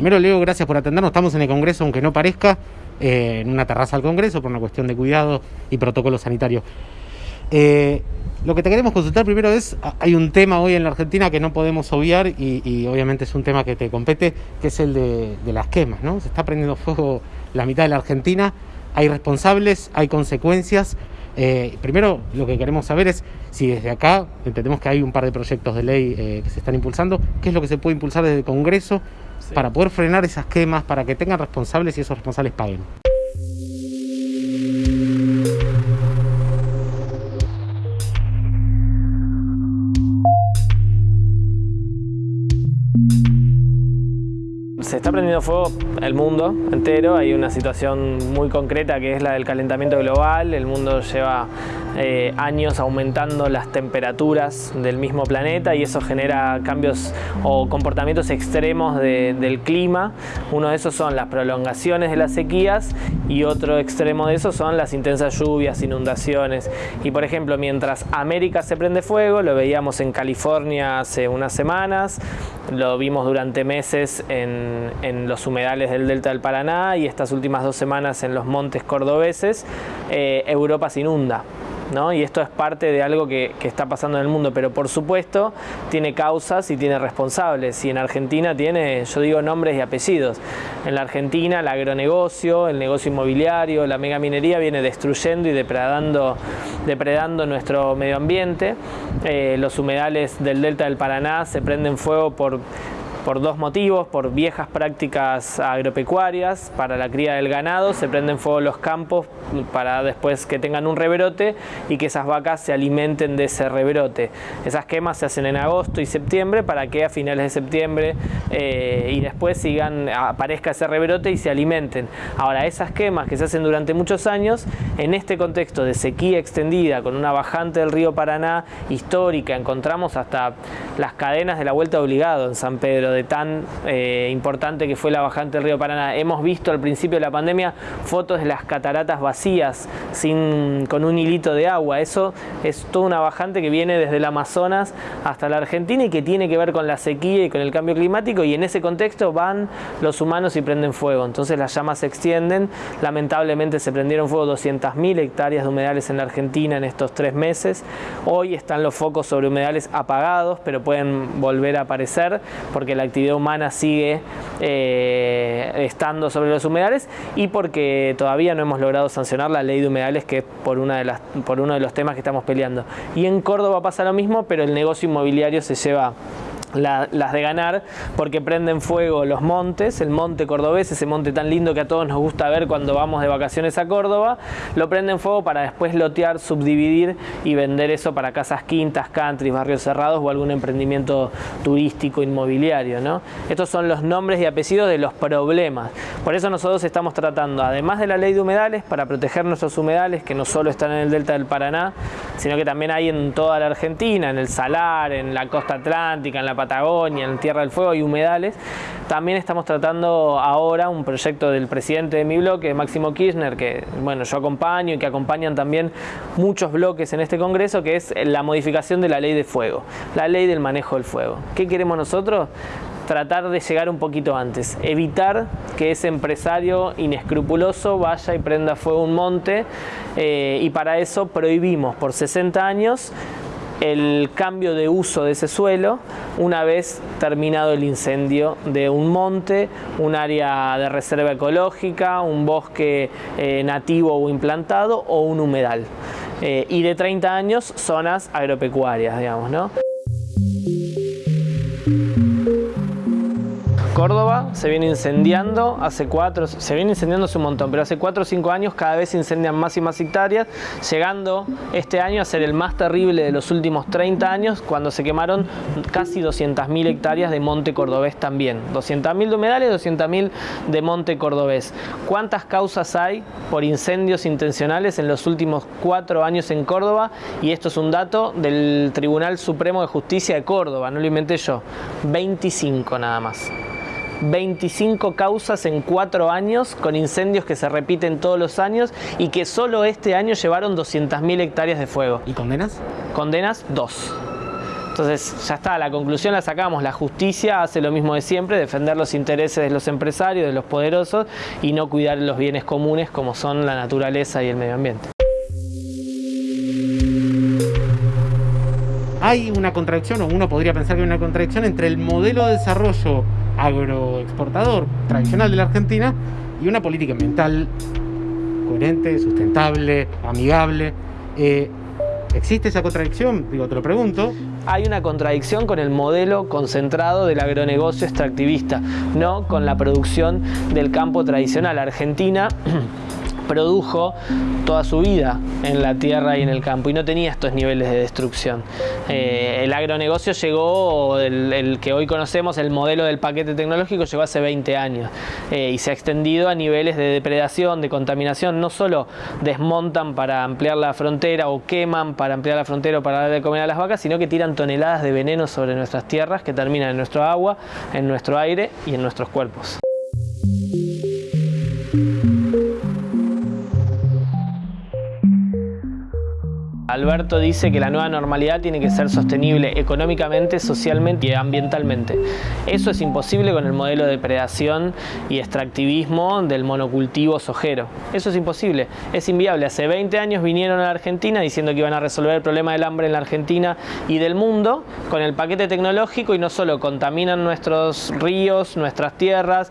primero, Leo, gracias por atendernos. Estamos en el Congreso, aunque no parezca, eh, en una terraza del Congreso por una cuestión de cuidado y protocolo sanitario. Eh, lo que te queremos consultar primero es, hay un tema hoy en la Argentina que no podemos obviar y, obviamente es un tema que te compete, que es el de, las quemas, ¿no? Se está prendiendo fuego la mitad de la Argentina, hay responsables, hay consecuencias. Eh, primero, lo que queremos saber es si desde acá, entendemos que hay un par de proyectos de ley que se están impulsando, qué es lo que se puede impulsar desde el Congreso para poder frenar esas quemas, para que tengan responsables y esos responsables paguen. Se está prendiendo fuego el mundo entero, hay una situación muy concreta que es la del calentamiento global, el mundo lleva eh, años aumentando las temperaturas del mismo planeta y eso genera cambios o comportamientos extremos del clima. Uno de esos son las prolongaciones de las sequías y otro extremo de eso son las intensas lluvias, inundaciones. Y por ejemplo, mientras América se prende fuego, lo veíamos en California hace unas semanas, lo vimos durante meses en, los humedales del delta del Paraná y estas últimas dos semanas en los montes cordobeses, eh, Europa se inunda. Y esto es parte de algo que, está pasando en el mundo, pero por supuesto tiene causas y tiene responsables. Y en Argentina tiene, yo digo, nombres y apellidos. En la Argentina el agronegocio, el negocio inmobiliario, la megaminería viene destruyendo y depredando, depredando nuestro medio ambiente. Eh, los humedales del delta del Paraná se prenden fuego por por dos motivos, por viejas prácticas agropecuarias, para la cría del ganado, se prenden fuego los campos para después que tengan un rebrote y que esas vacas se alimenten de ese rebrote. Esas quemas se hacen en agosto y septiembre para que a finales de septiembre eh, y después sigan, aparezca ese rebrote y se alimenten. Ahora, esas quemas que se hacen durante muchos años, en este contexto de sequía extendida, con una bajante del río Paraná histórica, encontramos hasta las cadenas de la vuelta obligado en San Pedro de tan eh, importante que fue la bajante del río Paraná. Hemos visto al principio de la pandemia fotos de las cataratas vacías, sin, con un hilito de agua. Eso es toda una bajante que viene desde el Amazonas hasta la Argentina y que tiene que ver con la sequía y con el cambio climático y en ese contexto van los humanos y prenden fuego. Entonces las llamas se extienden. Lamentablemente se prendieron fuego 200.000 hectáreas de humedales en la Argentina en estos tres meses. Hoy están los focos sobre humedales apagados, pero pueden volver a aparecer porque la actividad humana sigue eh, estando sobre los humedales y porque todavía no hemos logrado sancionar la ley de humedales que es por uno de los temas que estamos peleando. Y en Córdoba pasa lo mismo, pero el negocio inmobiliario se lleva las de ganar porque prenden fuego los montes, el monte cordobés, ese monte tan lindo que a todos nos gusta ver cuando vamos de vacaciones a Córdoba, lo prenden fuego para después lotear, subdividir y vender eso para casas quintas, country, barrios cerrados o algún emprendimiento turístico inmobiliario. ¿no? Estos son los nombres y apellidos de los problemas. Por eso nosotros estamos tratando, además de la ley de humedales, para proteger nuestros humedales, que no solo están en el delta del Paraná, sino que también hay en toda la Argentina, en el Salar, en la costa atlántica, en la Patagonia, en Tierra del Fuego y humedales. También estamos tratando ahora un proyecto del presidente de mi bloque, Máximo Kirchner, que bueno, yo acompaño y que acompañan también muchos bloques en este congreso, que es la modificación de la ley de fuego, la ley del manejo del fuego. ¿Qué queremos nosotros? tratar de llegar un poquito antes, evitar que ese empresario inescrupuloso vaya y prenda fuego un monte eh, y para eso prohibimos por 60 años el cambio de uso de ese suelo una vez terminado el incendio de un monte, un área de reserva ecológica, un bosque eh, nativo o implantado o un humedal. Eh, y de 30 años zonas agropecuarias, digamos, ¿no? Córdoba se viene incendiando hace cuatro, se viene incendiando un montón, pero hace cuatro o cinco años cada vez se incendian más y más hectáreas, llegando este año a ser el más terrible de los últimos 30 años, cuando se quemaron casi 200.000 hectáreas de monte cordobés también. 200.000 de humedales, 200.000 de monte cordobés. ¿Cuántas causas hay por incendios intencionales en los últimos cuatro años en Córdoba? Y esto es un dato del Tribunal Supremo de Justicia de Córdoba, no lo inventé yo. 25 nada más. 25 causas en 4 años con incendios que se repiten todos los años y que solo este año llevaron 200.000 hectáreas de fuego. ¿Y condenas? Condenas, 2. Entonces ya está, la conclusión la sacamos, la justicia hace lo mismo de siempre, defender los intereses de los empresarios, de los poderosos y no cuidar los bienes comunes como son la naturaleza y el medio ambiente. Hay una contradicción, o uno podría pensar que hay una contradicción entre el modelo de desarrollo agroexportador tradicional de la Argentina y una política ambiental coherente, sustentable, amigable. Eh, ¿Existe esa contradicción? Digo, te lo pregunto. Hay una contradicción con el modelo concentrado del agronegocio extractivista, no con la producción del campo tradicional. Argentina produjo toda su vida en la tierra y en el campo y no tenía estos niveles de destrucción. Eh, el agronegocio llegó, el, que hoy conocemos, el modelo del paquete tecnológico, llegó hace 20 años eh, y se ha extendido a niveles de depredación, de contaminación. No solo desmontan para ampliar la frontera o queman para ampliar la frontera o para dar de comer a las vacas, sino que tiran toneladas de veneno sobre nuestras tierras que terminan en nuestro agua, en nuestro aire y en nuestros cuerpos. Alberto dice que la nueva normalidad tiene que ser sostenible económicamente, socialmente y ambientalmente. Eso es imposible con el modelo de predación y extractivismo del monocultivo sojero. Eso es imposible, es inviable. Hace 20 años vinieron a la Argentina diciendo que iban a resolver el problema del hambre en la Argentina y del mundo con el paquete tecnológico y no solo contaminan nuestros ríos, nuestras tierras,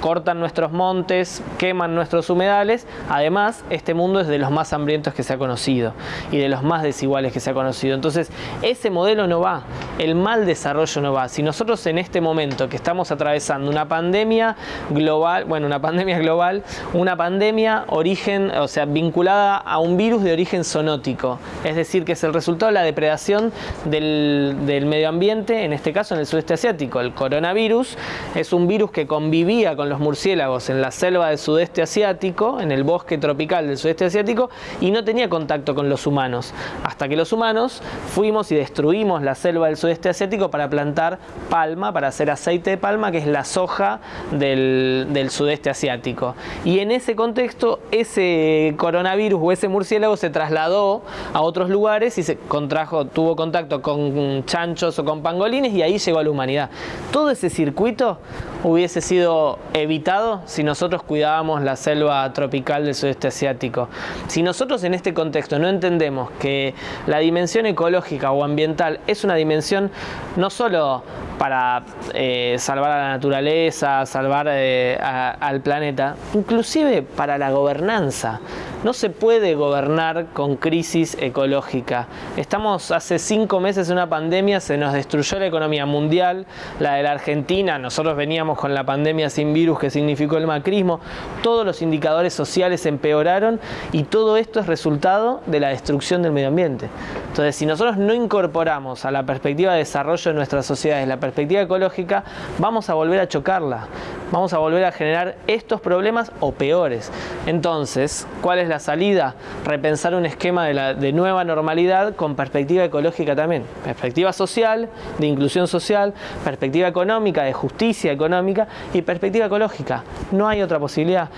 cortan nuestros montes, queman nuestros humedales. Además, este mundo es de los más hambrientos que se ha conocido y de los más desiguales que se ha conocido. Entonces, ese modelo no va, el mal desarrollo no va. Si nosotros en este momento que estamos atravesando una pandemia global, bueno, una pandemia global, una pandemia origen, o sea, vinculada a un virus de origen zoonótico, es decir, que es el resultado de la depredación del, del medio ambiente, en este caso en el sudeste asiático. El coronavirus es un virus que convivía con los murciélagos en la selva del sudeste asiático, en el bosque tropical del sudeste asiático, y no tenía contacto con los humanos. Hasta que los humanos fuimos y destruimos la selva del sudeste asiático para plantar palma, para hacer aceite de palma, que es la soja del, del sudeste asiático. Y en ese contexto, ese coronavirus o ese murciélago se trasladó a otros lugares y se contrajo, tuvo contacto con chanchos o con pangolines y ahí llegó a la humanidad. Todo ese circuito hubiese sido evitado si nosotros cuidábamos la selva tropical del sudeste asiático. Si nosotros en este contexto no entendemos que la dimensión ecológica o ambiental es una dimensión no solo para eh, salvar a la naturaleza, salvar eh, al planeta, inclusive para la gobernanza. No se puede gobernar con crisis ecológica. Estamos hace cinco meses en una pandemia, se nos destruyó la economía mundial, la de la Argentina, nosotros veníamos con la pandemia sin virus que significó el macrismo, todos los indicadores sociales empeoraron y todo esto es resultado de la destrucción del medio ambiente. Entonces, si nosotros no incorporamos a la perspectiva de desarrollo de nuestras sociedades la perspectiva ecológica, vamos a volver a chocarla, vamos a volver a generar estos problemas o peores. Entonces, ¿cuál es la salida? Repensar un esquema de, nueva normalidad con perspectiva ecológica también. Perspectiva social, de inclusión social, perspectiva económica, de justicia económica y perspectiva ecológica. No hay otra posibilidad.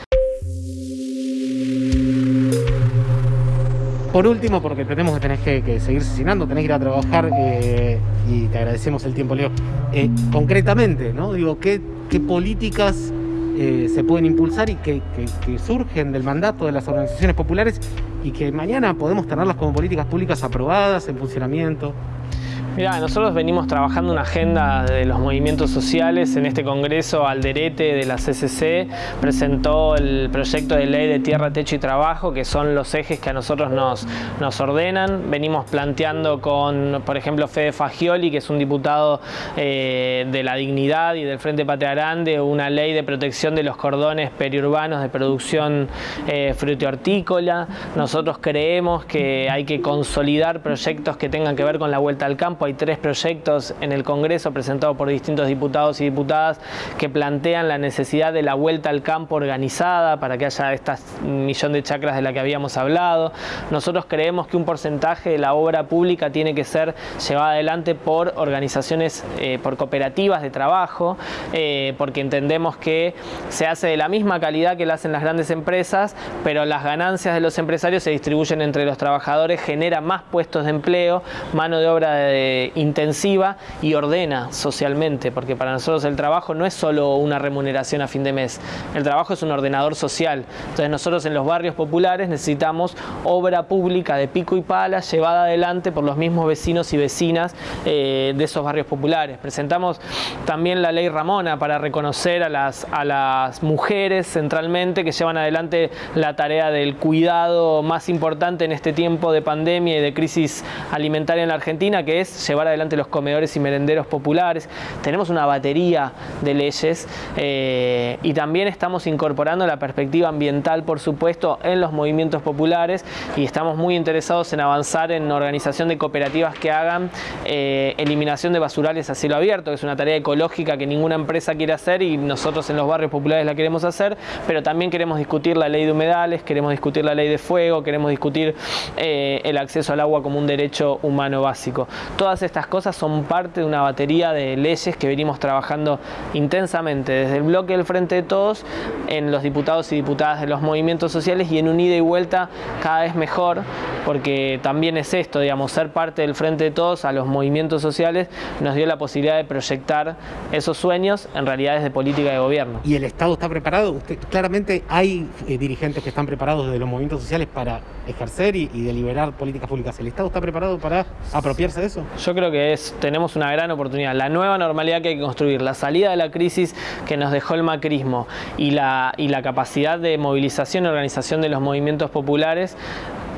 Por último, porque tenemos que tener que, seguir asesinando, tenés que ir a trabajar eh, y te agradecemos el tiempo, Leo. Eh, concretamente, ¿no? Digo, ¿qué, qué políticas eh, se pueden impulsar y que, que, surgen del mandato de las organizaciones populares y que mañana podemos tenerlas como políticas públicas aprobadas, en funcionamiento? Mira, nosotros venimos trabajando una agenda de los movimientos sociales. En este congreso, Alderete de la CCC presentó el proyecto de ley de tierra, techo y trabajo, que son los ejes que a nosotros nos, ordenan. Venimos planteando con, por ejemplo, Fede Fagioli, que es un diputado eh, de la dignidad y del Frente Patria Grande, una ley de protección de los cordones periurbanos de producción eh, fruto-hortícola. Nosotros creemos que hay que consolidar proyectos que tengan que ver con la vuelta al campo tres proyectos en el Congreso presentados por distintos diputados y diputadas que plantean la necesidad de la vuelta al campo organizada para que haya esta millón de chacras de la que habíamos hablado. Nosotros creemos que un porcentaje de la obra pública tiene que ser llevada adelante por organizaciones, eh, por cooperativas de trabajo, eh, porque entendemos que se hace de la misma calidad que la hacen las grandes empresas, pero las ganancias de los empresarios se distribuyen entre los trabajadores, genera más puestos de empleo, mano de obra de eh, intensiva y ordena socialmente, porque para nosotros el trabajo no es solo una remuneración a fin de mes, el trabajo es un ordenador social. Entonces nosotros en los barrios populares necesitamos obra pública de pico y pala llevada adelante por los mismos vecinos y vecinas eh, de esos barrios populares. Presentamos también la ley Ramona para reconocer a las, a las mujeres centralmente que llevan adelante la tarea del cuidado más importante en este tiempo de pandemia y de crisis alimentaria en la Argentina, que es llevar adelante los comedores y merenderos populares. Tenemos una batería de leyes eh, y también estamos incorporando la perspectiva ambiental, por supuesto, en los movimientos populares y estamos muy interesados en avanzar en organización de cooperativas que hagan eh, eliminación de basurales a cielo abierto, que es una tarea ecológica que ninguna empresa quiere hacer y nosotros en los barrios populares la queremos hacer, pero también queremos discutir la ley de humedales, queremos discutir la ley de fuego, queremos discutir eh, el acceso al agua como un derecho humano básico. Estas cosas son parte de una batería de leyes que venimos trabajando intensamente desde el bloque del Frente de Todos en los diputados y diputadas de los movimientos sociales y en un ida y vuelta cada vez mejor, porque también es esto, digamos, ser parte del Frente de Todos a los movimientos sociales nos dio la posibilidad de proyectar esos sueños en realidades de política de gobierno. ¿Y el Estado está preparado? Usted, claramente hay eh, dirigentes que están preparados desde los movimientos sociales para ejercer y, deliberar políticas públicas. ¿El Estado está preparado para apropiarse de eso? Yo creo que es, tenemos una gran oportunidad. La nueva normalidad que hay que construir, la salida de la crisis que nos dejó el macrismo y la, y la capacidad de movilización y organización de los movimientos populares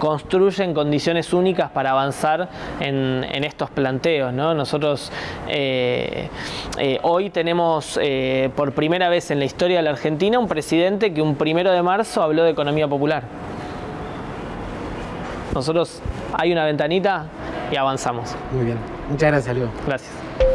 construyen condiciones únicas para avanzar en, estos planteos. ¿no? Nosotros eh, eh, hoy tenemos eh, por primera vez en la historia de la Argentina un presidente que un primero de marzo habló de economía popular. Nosotros hay una ventanita y avanzamos. Muy bien. Muchas gracias, Leo. Gracias.